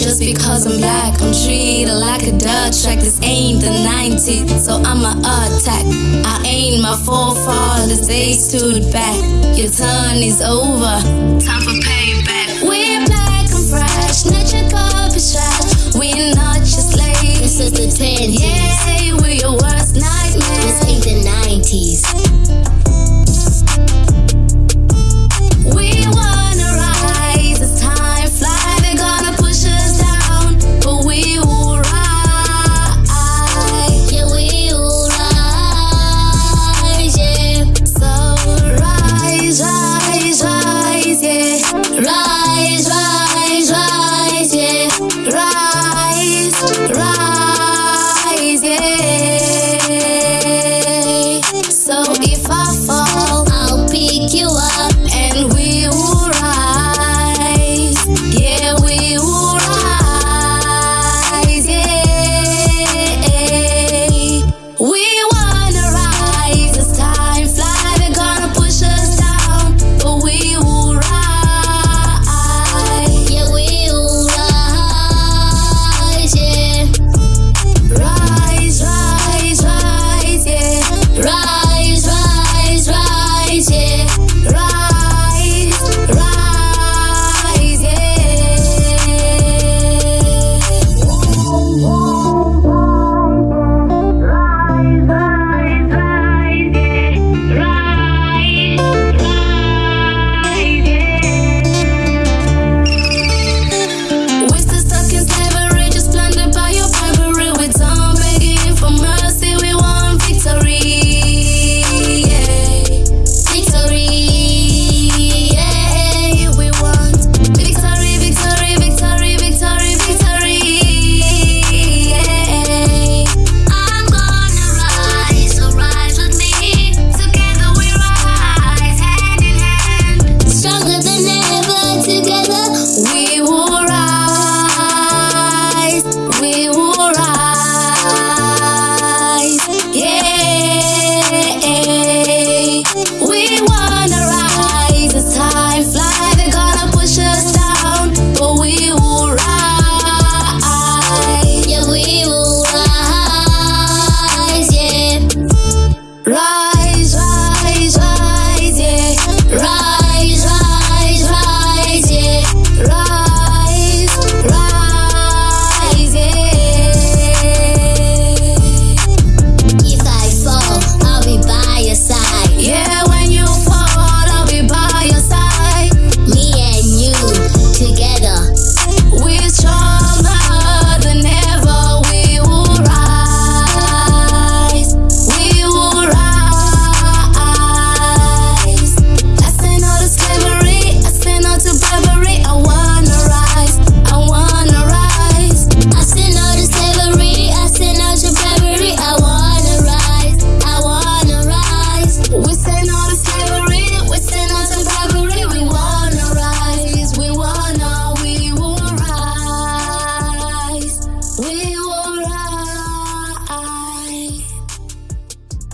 Just because I'm black, I'm treated like a Dutch. Like this ain't the 90s, so I'ma attack. I ain't my forefathers, they stood back. Your turn is over. Time for payback. We're black and fresh, not your garbage trash. We're not your slaves. This is the 10 yeah.